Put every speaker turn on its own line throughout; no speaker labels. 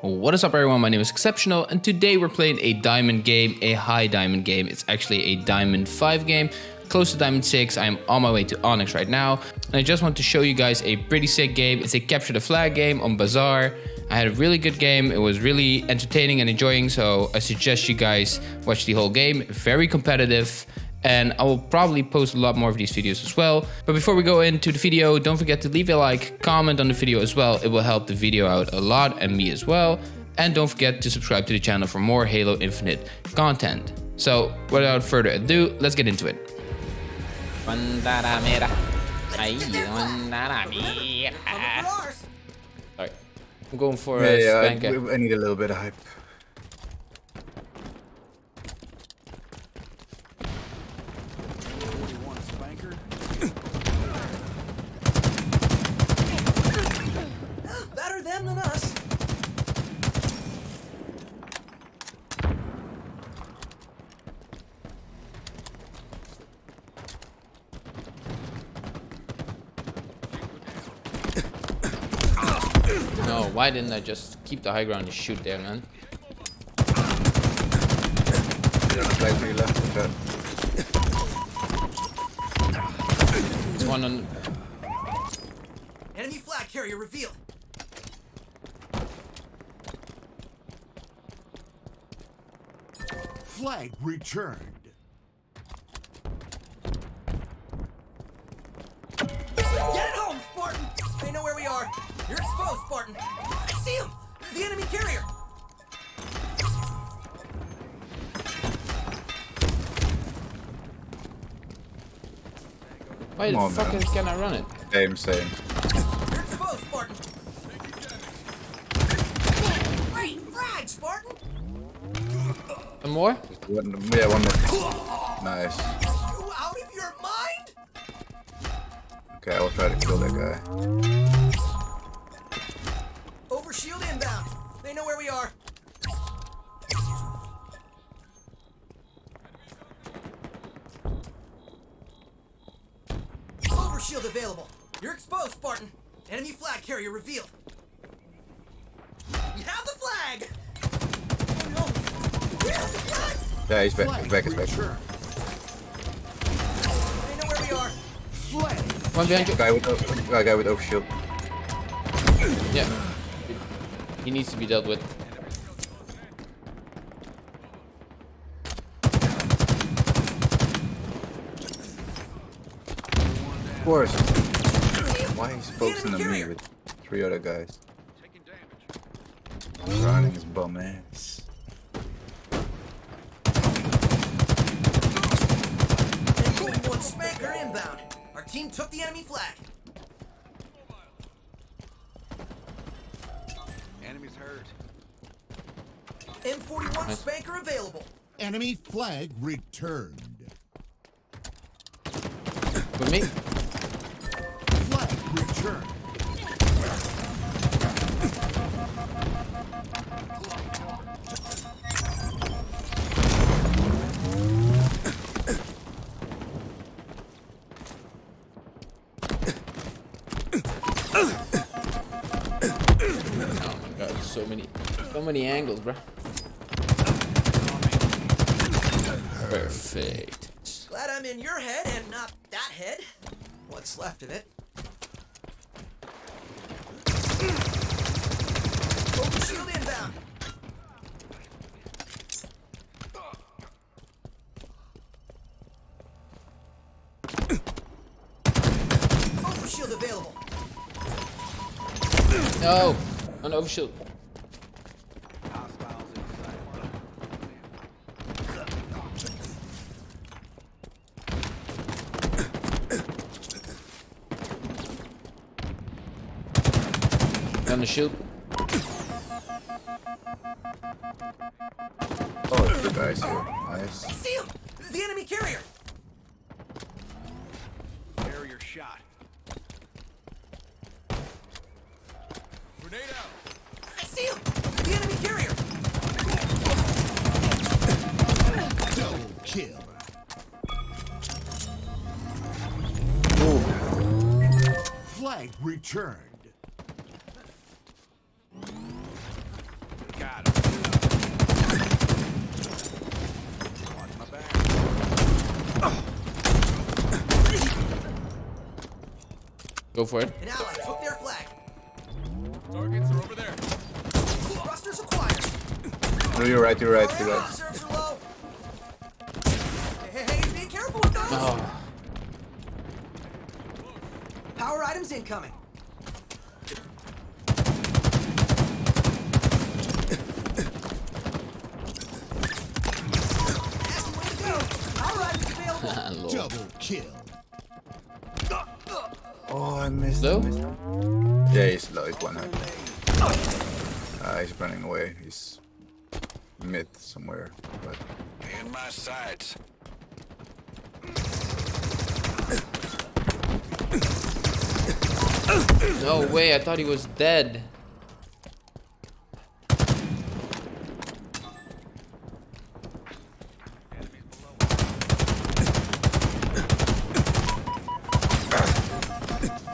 What is up everyone, my name is Exceptional and today we're playing a diamond game, a high diamond game. It's actually a diamond 5 game, close to diamond 6. I'm on my way to Onyx right now and I just want to show you guys a pretty sick game. It's a capture the flag game on Bazaar. I had a really good game, it was really entertaining and enjoying so I suggest you guys watch the whole game. Very competitive and I will probably post a lot more of these videos as well. But before we go into the video, don't forget to leave a like, comment on the video as well. It will help the video out a lot and me as well. And don't forget to subscribe to the channel for more Halo Infinite content. So without further ado, let's get into it. Sorry. I'm going for
Yeah,
a
yeah. I, I need a little bit of hype.
Them than us.
No, why didn't I just keep the high ground and shoot there, man?
Yeah, flag to your left. Okay.
It's one on.
Enemy flag carrier revealed.
Flag returned.
Get home, Spartan! They know where we are. You're exposed, Spartan. I see him! The enemy carrier!
Why the
Come on,
fuck
man.
can I run it?
Same, same.
You're exposed, Spartan! Great frag, Spartan!
One more?
One, yeah, one more. Nice.
You out of your mind?
Okay, I will try to kill that guy.
Over shield inbound. They know where we are. Over shield available. You're exposed, Spartan. Enemy flag carrier revealed.
Yeah, he's back. He's back. He's back.
returned.
They know where we are.
Flag.
One behind you.
Guy with o- uh, guy with overshield.
Yeah. He needs to be dealt with.
Of course. Why he's focusing on me with three other guys? Running his bum ass.
M41 SPNKr inbound. Our team took the enemy flag.
Enemies hurt.
M41
Nice.
SPNKr available.
Enemy flag returned.
With me? Many angles, bro. Perfect.
Glad I'm in your head and not that head. What's left of it. Overshield inbound. Overshield available.
No, on overshield. On the shield.
Oh, two guys here. Nice.
See him! The enemy carrier!
Carrier shot. Grenade out.
I see him! The enemy carrier!
Double kill. Flag returned.
Go for it.
An ally took their flag.
Targets are over there.
Thrusters acquired.
No, you're right, you're right, you're right.
reserves are low. Hey, hey, hey, be careful with those.
Oh,
Power items incoming. Nasty way
Oh, I missed
Low?
I missed Yeah, he's low, he's one hit. Uh, he's running away. He's mid somewhere. But
In my sights.
No way, I thought he was dead.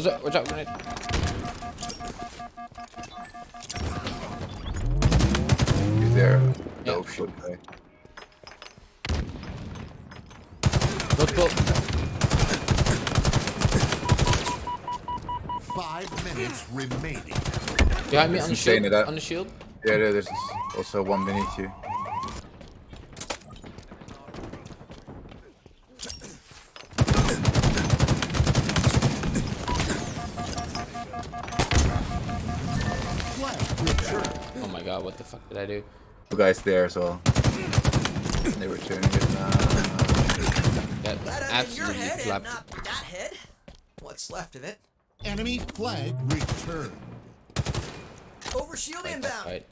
What's up? Watch out, grenade.
he's there.
Yeah.
Oh shit. guy.
Don't pull.
Five minutes remaining.
Behind me on the shield.
it.
On the shield.
Yeah, there- there's also one beneath you.
Oh my god, what the fuck did I do?
Two guys there as well. They were turning it now.
That
Glad I'm in your
absolutely
head
flapped.
not that head. What's left of it?
Enemy flag returned.
Over shield
Fight
inbound.
fight.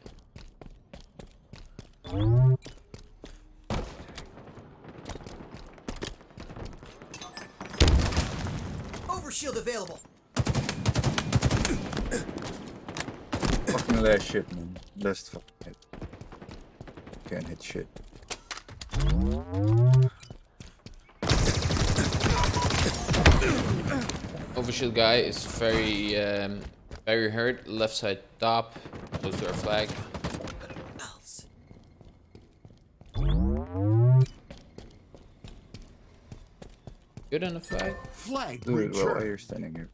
Over shield available.
Fucking last shit, man. Last fucking hit. Can't hit shit.
Overshield guy is very, um, very hurt. Left side top, close to our flag. Good on the flag.
Flag
Dude, well, why are you standing here?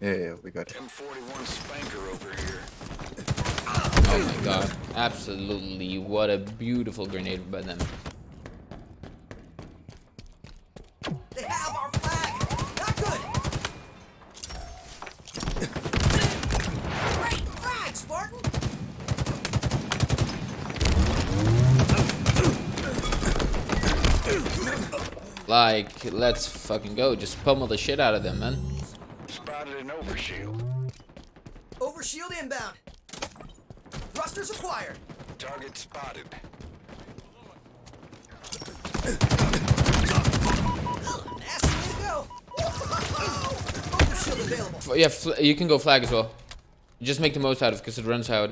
Yeah, yeah, we got it.
M41 SPNKr over here.
Oh my god. Absolutely. What a beautiful grenade by them.
They have our flag. Not good. Great flag, Spartan.
Like, let's fucking go. Just pummel the shit out of them, man.
Spotted an overshield.
Over shield inbound. Thrusters acquired.
Target spotted.
Nasty way to go. Over shield available.
F- Yeah, you can go flag as well. Just make the most out of it because it runs out.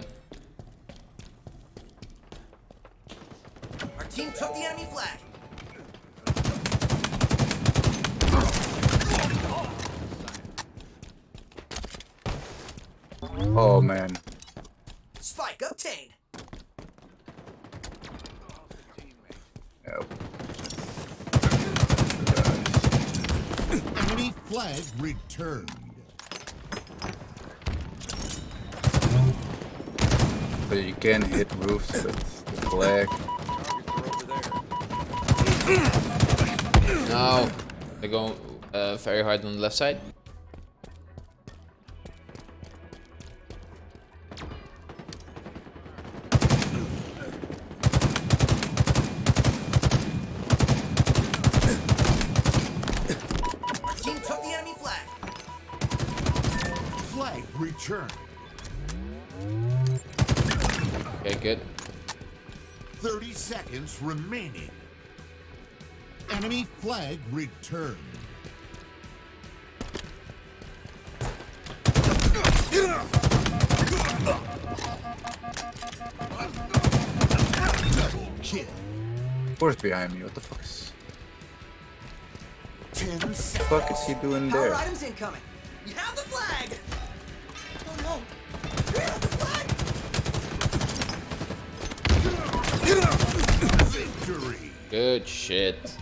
Our team took the enemy flag.
Oh man.
Spike obtained.
Yep.
Enemy flag returned.
But you can hit roofs with the flag.
Targets are over there.
No. They're going uh, very hard on the left side.
Flag
returned.
Okay, good.
30 seconds remaining. Enemy flag returned. Double kill.
Who's behind me? What the fuck is...
10
What the fuck is he doing
Power
there?
items incoming. You have the flag.
Good shit.